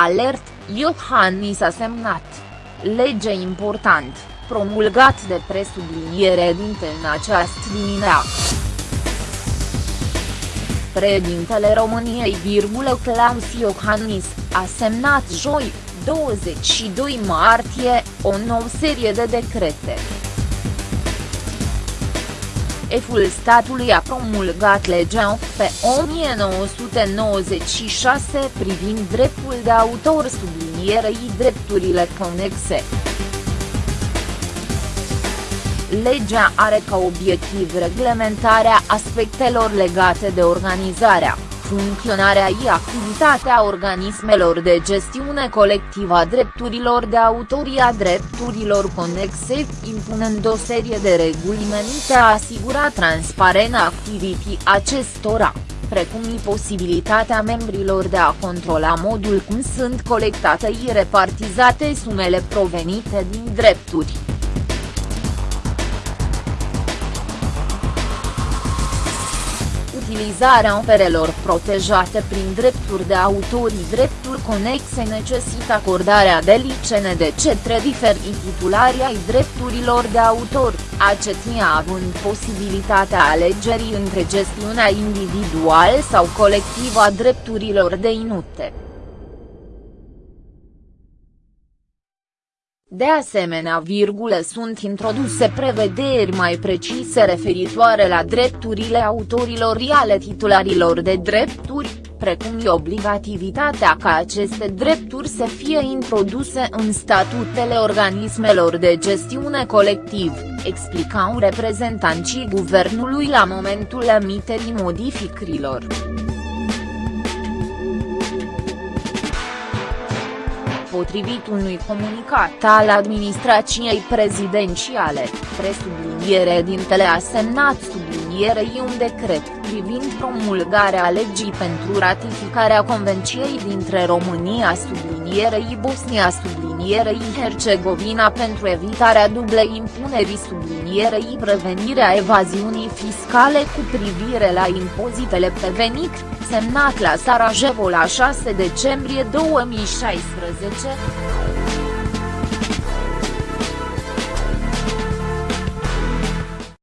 Alert, Iohannis a semnat. Lege important, promulgat de presubliniere dinte în această dimineață. Președintele României, Claus Iohannis, a semnat joi, 22 martie, o nouă serie de decrete. Eful statului a promulgat legea pe 1996 privind dreptul de autor sublinierei drepturile conexe. Legea are ca obiectiv reglementarea aspectelor legate de organizarea, funcționarea și activitatea organismelor de gestiune colectivă a drepturilor de autorie a drepturilor conexe, impunând o serie de reguli menite a asigura transparența activității acestora precum și posibilitatea membrilor de a controla modul cum sunt colectate și repartizate sumele provenite din drepturi. Utilizarea operelor protejate prin drepturi de autorii drepturi conexe necesită acordarea de licene de cetre diferi titulari ai drepturilor de autor, acetia având posibilitatea alegerii între gestiunea individual sau colectivă a drepturilor de inute. De asemenea, virgule sunt introduse prevederi mai precise referitoare la drepturile autorilor și ale titularilor de drepturi, precum și obligativitatea ca aceste drepturi să fie introduse în statutele organismelor de gestiune colectiv, explicau reprezentanții guvernului la momentul emiterii modificărilor. Potrivit unui comunicat al administrației prezidențiale, presubliniere dintele a semnat sublinierei un decret privind promulgarea legii pentru ratificarea Convenției dintre România sublinierei Bosnia sublinierei Hercegovina pentru evitarea dublei impunerii sublinierei prevenirea evaziunii fiscale cu privire la impozitele pe venit, semnat la Sarajevo la 6 decembrie 2016.